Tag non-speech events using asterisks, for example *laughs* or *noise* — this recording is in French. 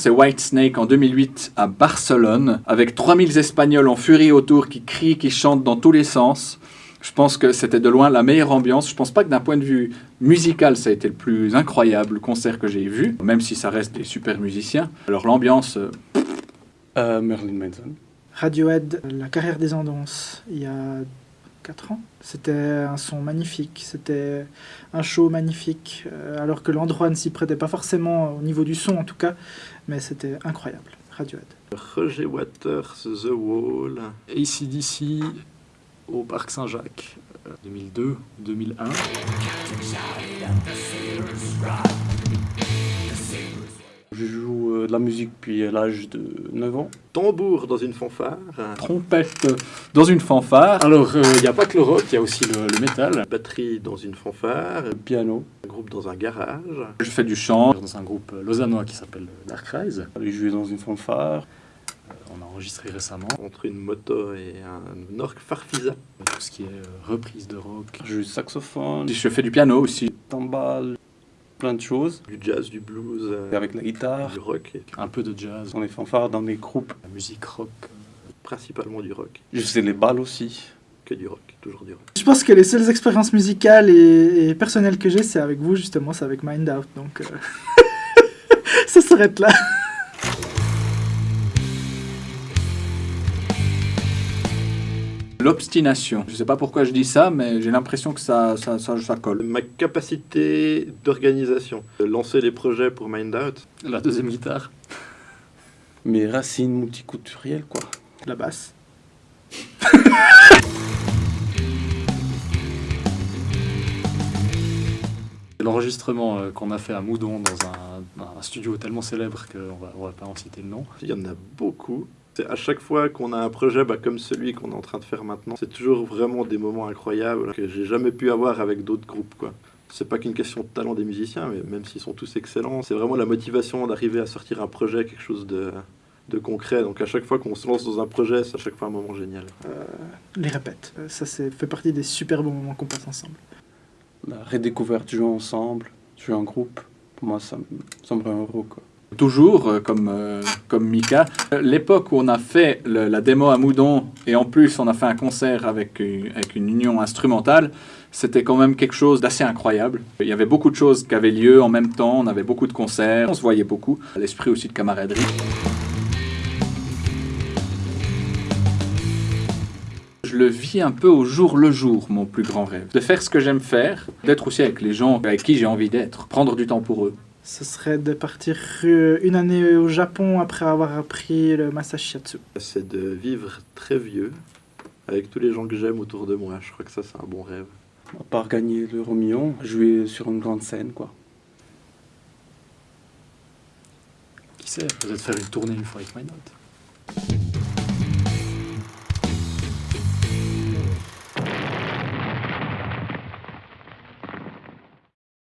C'est Whitesnake en 2008 à Barcelone, avec 3000 Espagnols en furie autour qui crient, qui chantent dans tous les sens. Je pense que c'était de loin la meilleure ambiance. Je pense pas que d'un point de vue musical, ça a été le plus incroyable concert que j'ai vu, même si ça reste des super musiciens. Alors l'ambiance... euh, Euh, Merlin Manson. Radiohead, la carrière des Andons, il y a 4 ans. C'était un son magnifique, c'était un show magnifique, euh, alors que l'endroit ne s'y prêtait pas forcément au niveau du son en tout cas, mais c'était incroyable. Radiohead. Roger Waters, The Wall. ACDC au Parc Saint-Jacques, euh, 2002-2001. De la musique depuis l'âge de 9 ans. Tambour dans une fanfare. trompette dans une fanfare. Alors, euh, il n'y a pas que le rock, il y a aussi le, le métal. Batterie dans une fanfare. Piano. Un groupe dans un garage. Je fais du chant. Dans un groupe euh, lausannois qui s'appelle Dark Rise. J'ai joué dans une fanfare. Euh, On a enregistré récemment Entre une moto et un orque farfisa. tout ce qui est euh, reprise de rock. Je joue du saxophone, Je fais du piano aussi. timbales, plein de choses. Du jazz, du blues. euh, avec la guitare, Du rock. et Un peu de jazz, dans les fanfares, dans les groupes. la musique rock. principalement du rock. Je faisais les balles aussi. Que du rock. Toujours du rock. Je pense que les seules expériences musicales et, et personnelles que j'ai, c'est avec vous justement, c'est avec Mind Out, donc euh, *laughs* ça s'arrête là. L'obstination. Je sais pas pourquoi je dis ça, mais j'ai l'impression que ça, ça, ça, ça colle. Ma capacité d'organisation. Lancer les projets pour Mind Out. La deuxième guitare. Mes racines multiculturelles, quoi. La basse. *laughs* L'enregistrement euh, qu'on a fait à Moudon dans un, un studio tellement célèbre qu'on va, on va pas en citer le nom. Il y en a beaucoup. C'est à chaque fois qu'on a un projet bah, comme celui qu'on est en train de faire maintenant, c'est toujours vraiment des moments incroyables que j'ai jamais pu avoir avec d'autres groupes. quoi. C'est pas qu'une question de talent des musiciens, mais même s'ils sont tous excellents, c'est vraiment la motivation d'arriver à sortir un projet, quelque chose de, de concret. Donc à chaque fois qu'on se lance dans un projet, c'est à chaque fois un moment génial. Euh, les répètes. Euh, Ça c'est fait partie des super bons moments qu'on passe ensemble. La redécouverte du jeu ensemble, jouer en groupe. Pour moi, ça, me- ça me rend heureux, quoi. Toujours, euh, comme, euh, comme Mika. L'époque où on a fait la démo à Moudon, et en plus on a fait un concert avec, avec une union instrumentale, c'était quand même quelque chose d'assez incroyable. Il y avait beaucoup de choses qui avaient lieu en même temps, on avait beaucoup de concerts, on se voyait beaucoup. L'esprit aussi de camaraderie. Je le vis un peu au jour le jour, mon plus grand rêve. De faire ce que j'aime faire, d'être aussi avec les gens avec qui j'ai envie d'être, prendre du temps pour eux. Ce serait de partir euh, une année au Japon après avoir appris le Masashiatsu. C'est de vivre très vieux avec tous les gens que j'aime autour de moi. Je crois que ça, c'est un bon rêve. À part gagner l'euro million, jouer sur une grande scène, quoi. Qui sait, peut-être faire une tournée une fois avec My Note.